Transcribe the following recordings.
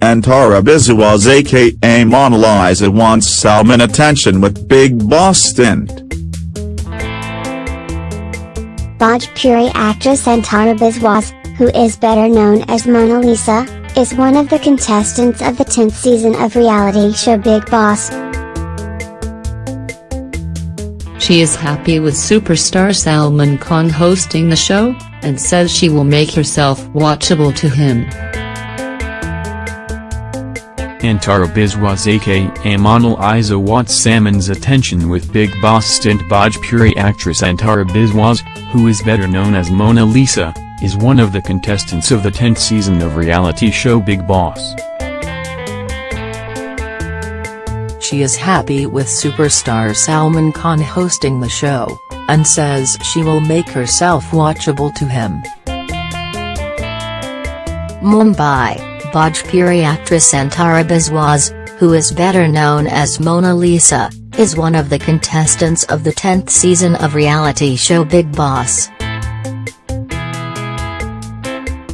Antara Biswas aka Mona Lisa wants Salman attention with Bigg Boss stint. Bhojpuri actress Antara Biswas, who is better known as Mona Lisa, is one of the contestants of the 10th season of reality show Bigg Boss. She is happy with superstar Salman Khan hosting the show, and says she will make herself watchable to him. Antara Biswas aka Mona Lisa wants Salman's attention with Bigg Boss stint Bhojpuri actress Antara Biswas, who is better known as Mona Lisa, is one of the contestants of the 10th season of reality show Bigg Boss. She is happy with superstar Salman Khan hosting the show, and says she will make herself watchable to him. Mumbai, Bhojpuri actress Antara Biswas, who is better known as Mona Lisa, is one of the contestants of the 10th season of reality show Bigg Boss.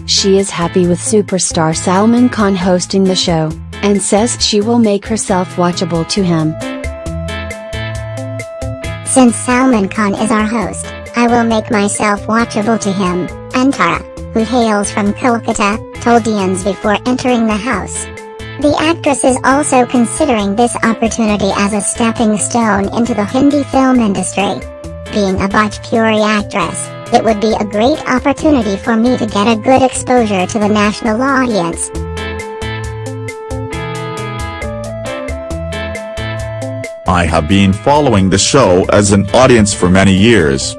She is happy with superstar Salman Khan hosting the show, and says she will make herself watchable to him. Since Salman Khan is our host, I will make myself watchable to him, Antara, who hails from Kolkata, told IANS before entering the house. The actress is also considering this opportunity as a stepping stone into the Hindi film industry. Being a Bhojpuri actress, it would be a great opportunity for me to get a good exposure to the national audience. I have been following the show as an audience for many years.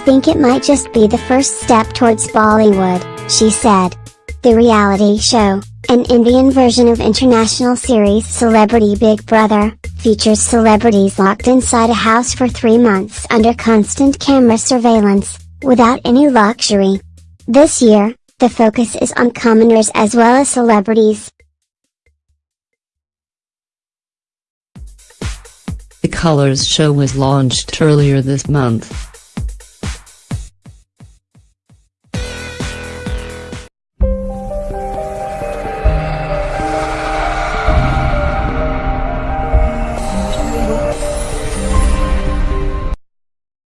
Think it might just be the first step towards Bollywood, she said. The reality show, an Indian version of international series Celebrity Big Brother, features celebrities locked inside a house for three months under constant camera surveillance, without any luxury. This year, the focus is on commoners as well as celebrities. The Colors show was launched earlier this month.